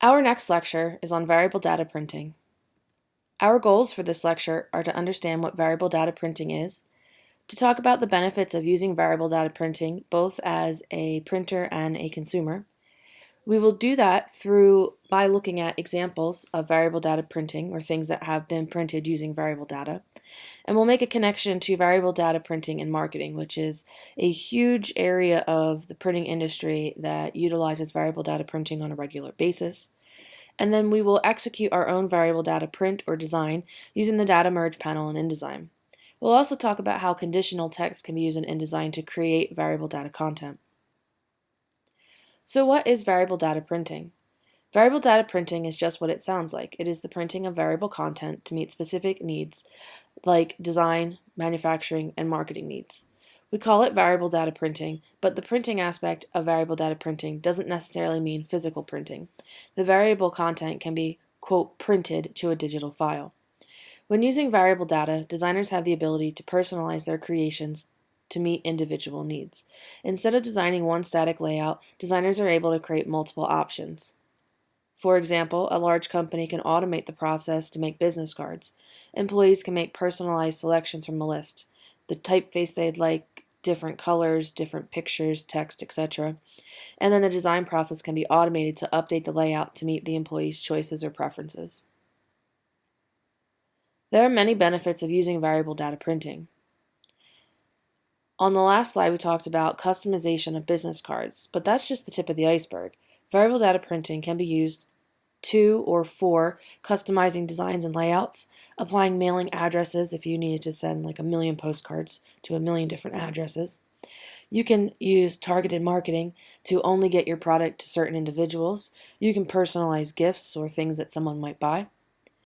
Our next lecture is on variable data printing. Our goals for this lecture are to understand what variable data printing is, to talk about the benefits of using variable data printing both as a printer and a consumer. We will do that through by looking at examples of variable data printing or things that have been printed using variable data. And we'll make a connection to variable data printing and marketing, which is a huge area of the printing industry that utilizes variable data printing on a regular basis. And then we will execute our own variable data print or design using the data merge panel in InDesign. We'll also talk about how conditional text can be used in InDesign to create variable data content. So what is variable data printing? Variable data printing is just what it sounds like. It is the printing of variable content to meet specific needs like design, manufacturing, and marketing needs. We call it variable data printing, but the printing aspect of variable data printing doesn't necessarily mean physical printing. The variable content can be, quote, printed to a digital file. When using variable data, designers have the ability to personalize their creations to meet individual needs. Instead of designing one static layout, designers are able to create multiple options. For example, a large company can automate the process to make business cards. Employees can make personalized selections from a list, the typeface they'd like, different colors, different pictures, text, etc. And then the design process can be automated to update the layout to meet the employee's choices or preferences. There are many benefits of using variable data printing. On the last slide, we talked about customization of business cards, but that's just the tip of the iceberg. Variable data printing can be used two or four customizing designs and layouts, applying mailing addresses if you needed to send like a million postcards to a million different addresses. You can use targeted marketing to only get your product to certain individuals. You can personalize gifts or things that someone might buy.